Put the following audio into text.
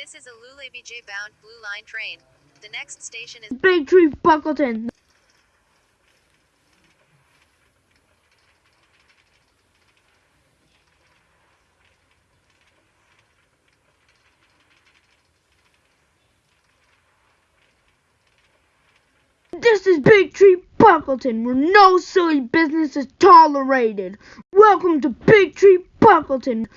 This is a Lule BJ bound Blue Line train. The next station is Big Tree Buckleton. This is Big Tree Buckleton, where no silly business is tolerated. Welcome to Big Tree Buckleton.